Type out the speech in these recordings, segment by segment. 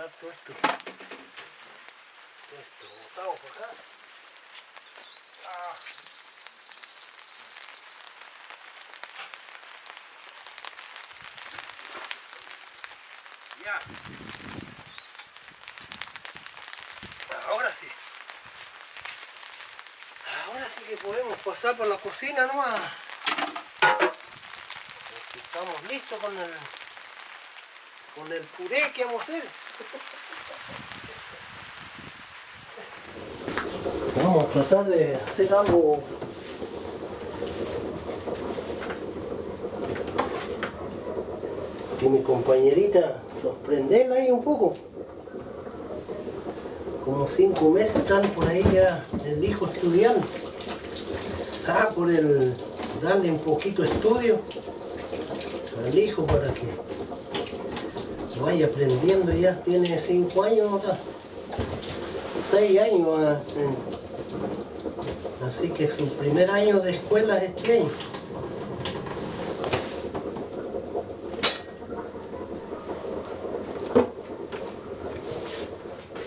Todo esto, todo esto por acá. Ah. Ya. Ahora sí. Ahora sí que podemos pasar por la cocina nomás. Estamos listos con el con el puré que vamos a hacer. Vamos a tratar de hacer algo que mi compañerita sorprenderla ahí un poco. Como cinco meses están por ahí ya el hijo estudiando. Ah, por el darle un poquito estudio al hijo para que vaya aprendiendo ya, tiene cinco años acá, seis años, ah, así que su primer año de escuela es este año.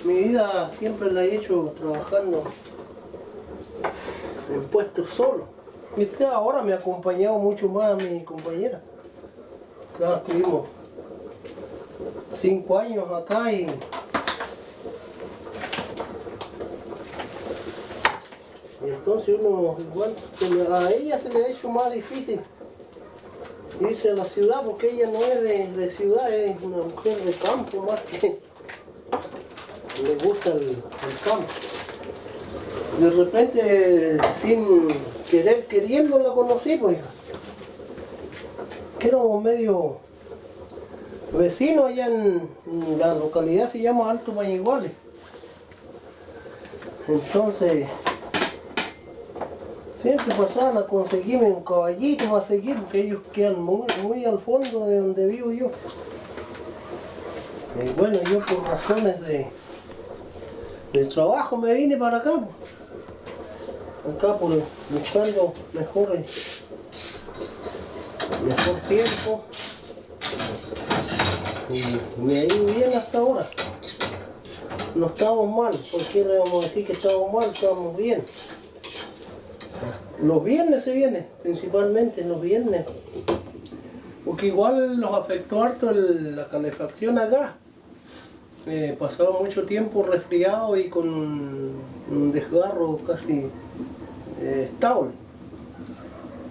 Mi vida siempre la he hecho trabajando en puestos solo. Y ahora me ha acompañado mucho más mi compañera. Claro, estuvimos cinco años acá y entonces uno igual a ella se le ha hecho más difícil irse a la ciudad porque ella no es de, ciudad, es una mujer de campo más que le gusta el, campo. De repente, sin querer, queriendo la conocí, pues, que era medio vecino allá en, la localidad se llama Alto Bañiguales. Entonces, siempre pasaban a conseguirme un caballito para seguir, porque ellos quedan muy, al fondo de donde vivo yo. Y bueno, yo por razones de, de trabajo me vine para acá. Acá por buscando mejores, mejor tiempo me ha ido bien hasta ahora. No estamos mal, porque le vamos a decir que estamos mal, estamos bien. Los viernes se viene, principalmente los viernes. Porque igual nos afectó harto la calefacción acá. Eh, pasaba mucho tiempo resfriado y con un desgarro casi eh, estable.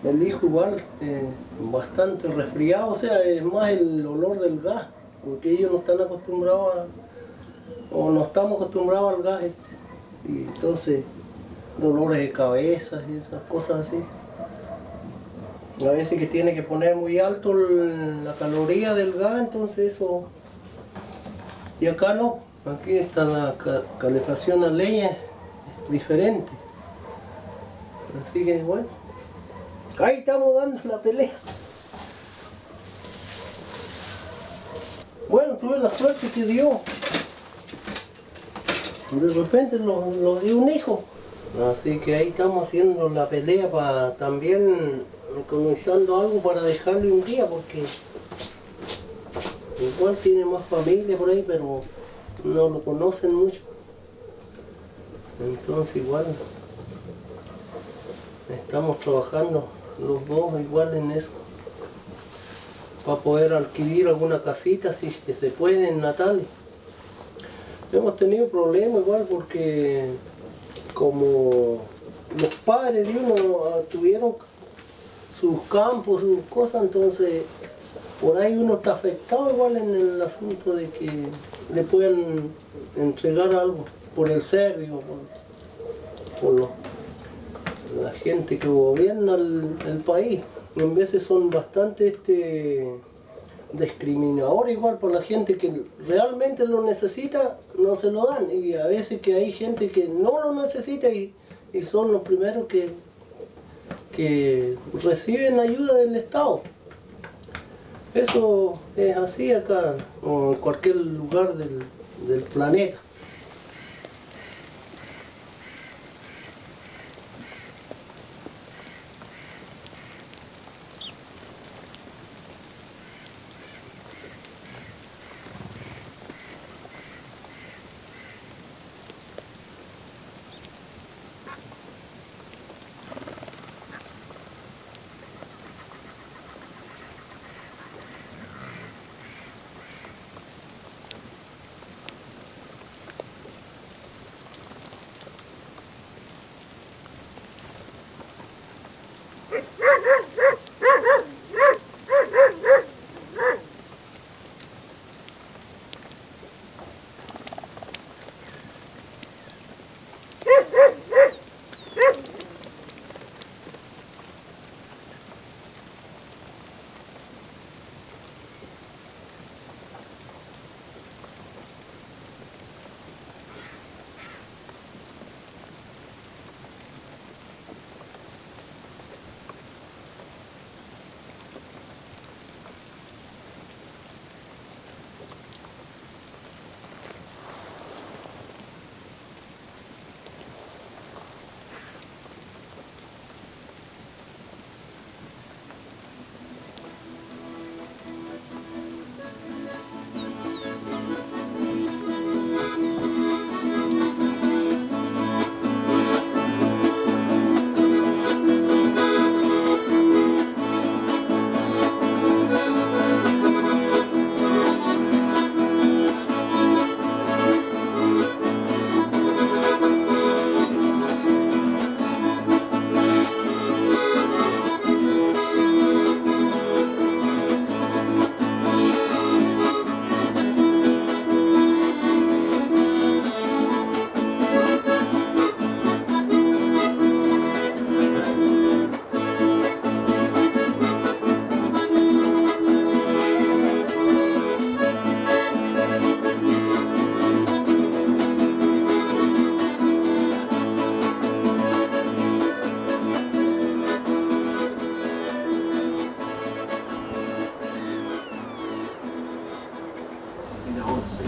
El hijo igual eh, bastante resfriado, o sea, es más el olor del gas porque ellos no están acostumbrados a, o no estamos acostumbrados al gas este. y entonces dolores de cabeza y esas cosas así. A veces que tiene que poner muy alto la caloría del gas entonces eso y acá no. Aquí está la calefacción a leña diferente. Así que bueno ahí estamos dando la pelea Bueno, tuve la suerte que dio. De repente lo, dio un hijo. Así que ahí estamos haciendo la pelea para también economizando algo para dejarle un día porque igual tiene más familia por ahí pero no lo conocen mucho. Entonces igual estamos trabajando los dos igual en eso para poder adquirir alguna casita si que se puede en Natal. Hemos tenido problemas igual porque como los padres de uno ah, tuvieron sus campos, sus cosas, entonces por ahí uno está afectado igual en el asunto de que le puedan entregar algo por el serbio, por, la gente que gobierna el país en veces son bastante este, discriminadores igual por la gente que realmente lo necesita, no se lo dan. Y a veces que hay gente que no lo necesita y, son los primeros que, que reciben ayuda del Estado. Eso es así acá, o en cualquier lugar del, del planeta.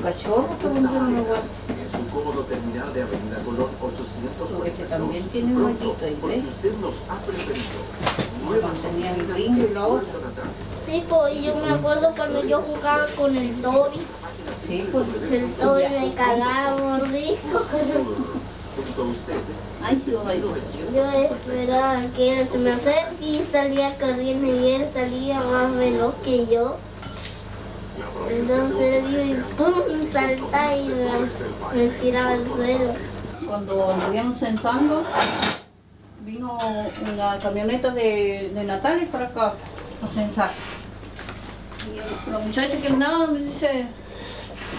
Cachorro que vendieron. En su cómodo terminal de Avenida Colón 842. Este también tiene un hoyito ahí, Porque ¿ves? usted nos ha preferido. Bueno, tenía el gringo y la otra. Sí, pues yo me acuerdo cuando yo jugaba con el Toby. Sí, pues. El Toby me cagaba mordisco. Ay, sí, ir. Yo esperaba que él se me acerque y salía corriendo y él salía más veloz que yo. Entonces yo y pum, y me, me tiraba al suelo. Cuando anduvimos censando, vino una camioneta de, de Natales para acá a censar. Y la muchacha que andaba me dice,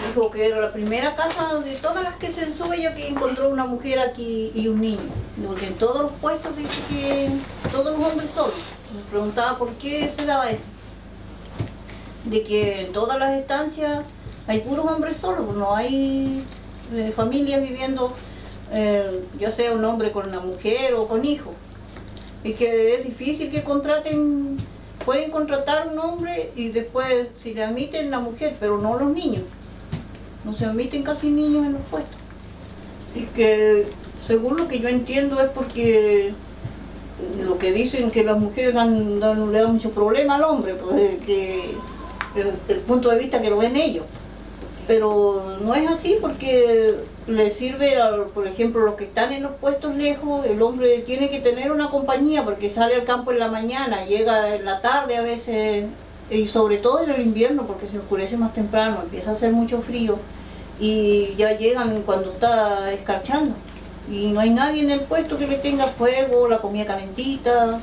dijo que era la primera casa de todas las que censó ella que encontró una mujer aquí y un niño. Porque en todos los puestos dice que todos los hombres solos. Me preguntaba por qué se daba eso. De que en todas las estancias hay puros hombres solos, no hay eh, familias viviendo, eh, ya sea un hombre con una mujer o con hijos. Y que es difícil que contraten, pueden contratar un hombre y después si le admiten la mujer, pero no los niños. No se admiten casi niños en los puestos. Así que según lo que yo entiendo es porque lo que dicen que las mujeres le dan mucho problema al hombre, pues que el, punto de vista que lo ven ellos. Pero no es así porque le sirve, por ejemplo, los que están en los puestos lejos, el hombre tiene que tener una compañía porque sale al campo en la mañana, llega en la tarde a veces, y sobre todo en el invierno porque se oscurece más temprano, empieza a hacer mucho frío y ya llegan cuando está escarchando. Y no hay nadie en el puesto que le tenga fuego, la comida calentita.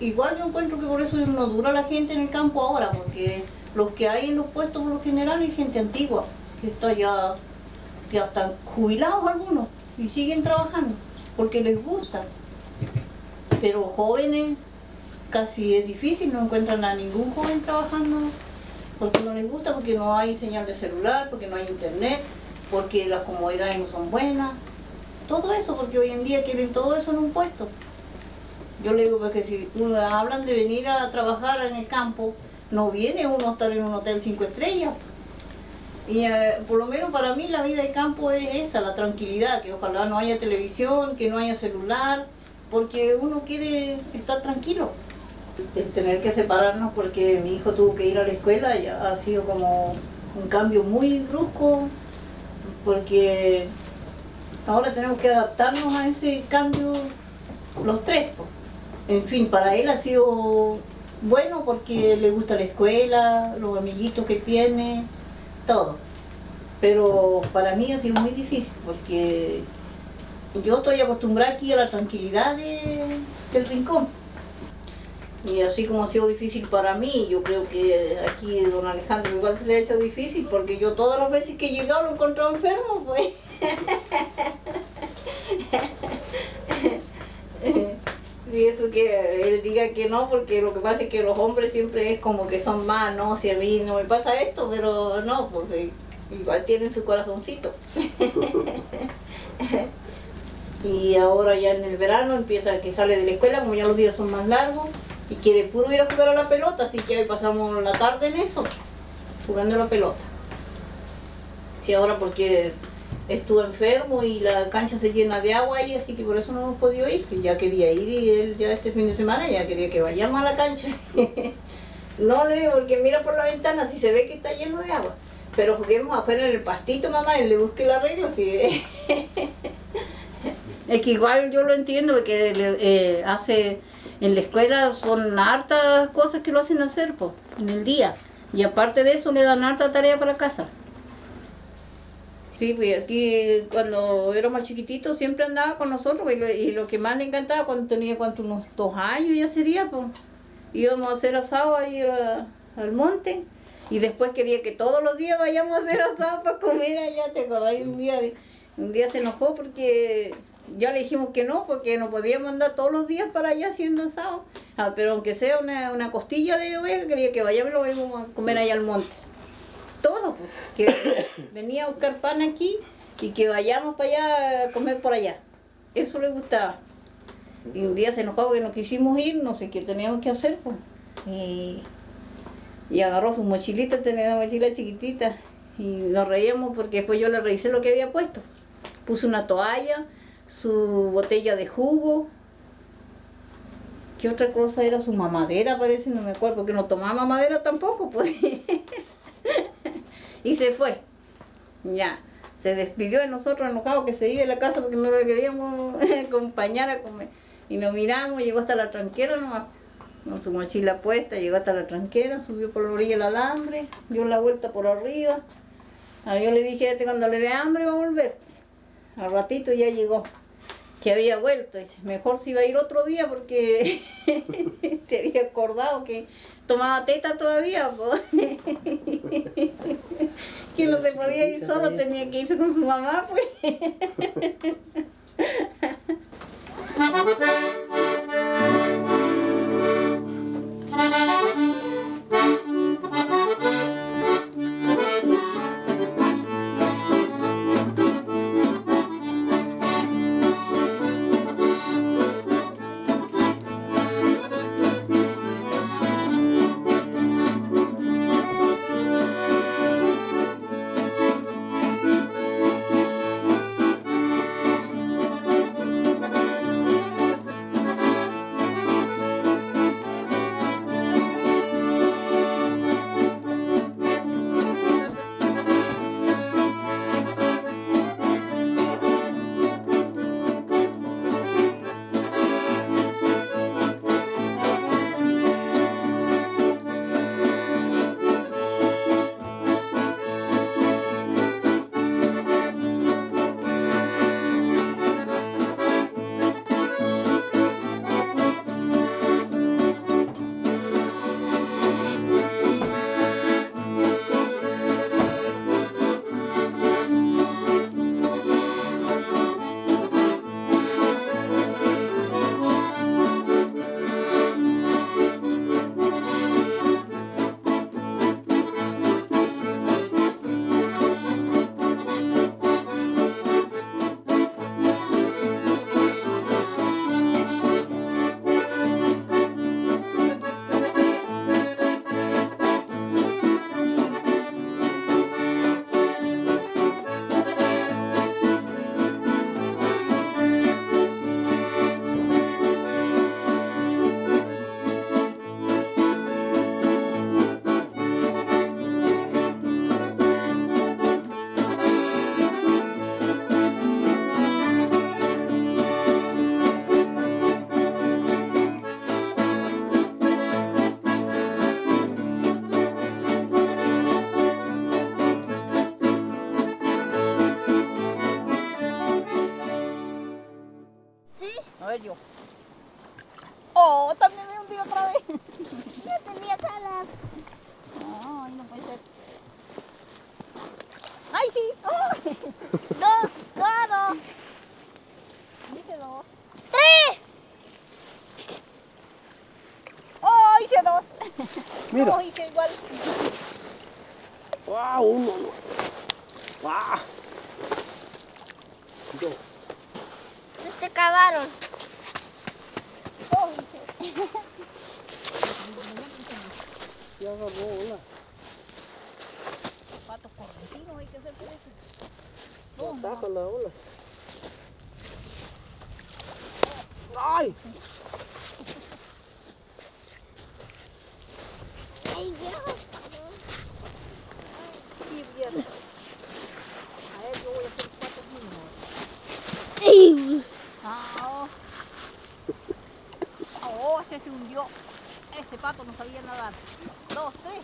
Igual yo encuentro que por eso no dura la gente en el campo ahora, porque los que hay en los puestos por lo general hay gente antigua, que está ya, ya están jubilados algunos y siguen trabajando, porque les gusta. Pero jóvenes casi es difícil, no encuentran a ningún joven trabajando porque no les gusta, porque no hay señal de celular, porque no hay internet, porque las comodidades no son buenas. Todo eso, porque hoy en día quieren todo eso en un puesto. Yo le digo porque si uno- hablan de venir a trabajar en el campo, no viene uno a estar en un hotel cinco estrellas. Y eh, por lo menos para mí la vida de campo es esa, la tranquilidad, que ojalá no haya televisión, que no haya celular, porque uno quiere estar tranquilo. El tener que separarnos porque mi hijo tuvo que ir a la escuela ya ha sido como un cambio muy brusco, porque ahora tenemos que adaptarnos a ese cambio los tres. En fin, para él ha sido bueno porque le gusta la escuela, los amiguitos que tiene, todo. Pero para mí ha sido muy difícil porque yo estoy acostumbrada aquí a la tranquilidad de- del rincón. Y así como ha sido difícil para mí, yo creo que aquí don Alejandro igual se le ha hecho difícil porque yo todas las veces que he llegado lo he encontrado enfermo, pues. Y eso que él diga que no, porque lo que pasa es que los hombres siempre es como que son más, no, si a mí no me pasa esto, pero no, pues eh, igual tienen su corazoncito. y ahora ya en el verano empieza que sale de la escuela, como ya los días son más largos, y quiere puro ir a jugar a la pelota, así que hoy pasamos la tarde en eso, jugando a la pelota. Sí, ahora porque estuvo enfermo y la cancha se llena de agua ahí, así que por eso no hemos podido ir. Si ya quería ir y él ya este fin de semana ya quería que vayamos a la cancha. no le digo porque mira por la ventana si se ve que está lleno de agua. Pero juguemos afuera en el pastito, mamá, y le busque la regla. Si... es que igual yo lo entiendo, porque eh, hace en la escuela son hartas cosas que lo hacen hacer en el día. Y aparte de eso le dan harta tarea para casa. Sí, pues aquí cuando era más chiquitito siempre andaba con nosotros y lo, y lo que más le encantaba cuando tenía cuánto, unos dos años ya sería, pues. Íbamos a hacer asado ahí al monte y después quería que todos los días vayamos a hacer asado para comer allá, ¿te acordás? Un día, un día se enojó porque ya le dijimos que no, porque no podíamos andar todos los días para allá haciendo asado, Ah, pero aunque sea una, una costilla de oveja, quería que vayamos y lo vayamos a comer allá al monte todo, que venía a buscar pan aquí y que vayamos para allá a comer por allá. Eso le gustaba. Y un día se enojó porque no quisimos ir, no sé qué teníamos que hacer, pues. Y, y agarró su mochilita, tenía una mochila chiquitita, Y nos reíamos porque después yo le revisé lo que había puesto. Puse una toalla, su botella de jugo. ¿Qué otra cosa era? Su mamadera parece, no me acuerdo, porque no tomaba mamadera tampoco, pues. y se fue. Ya. Se despidió de nosotros enojado que se iba de la casa porque no le queríamos acompañar a comer. Y nos miramos, llegó hasta la tranquera nomás, con su mochila puesta, llegó hasta la tranquera, subió por la orilla el alambre, dio la vuelta por arriba. Ah, yo le dije, cuando le dé hambre va a volver. Al ratito ya llegó, que había vuelto. Dice, mejor si iba a ir otro día porque se había acordado que tomaba teta todavía. po. que no se podía ir solo, tenía que irse con su mamá, pues. dos! Mira. Hice igual. ¡Wow! Uno, no. ¡Wow! Dos. Se acabaron. Oh. Ya agarró una. Patos correntinos hay que hacer por eso. Ya Oh, saca la ola. ¡Ay! Ay, Dios. sí. A ver, yo voy a hacer mínimos. Ay. Ah, oh. Oh, ese se hundió. Ese pato no sabía nadar. Dos, tres.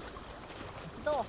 Dos.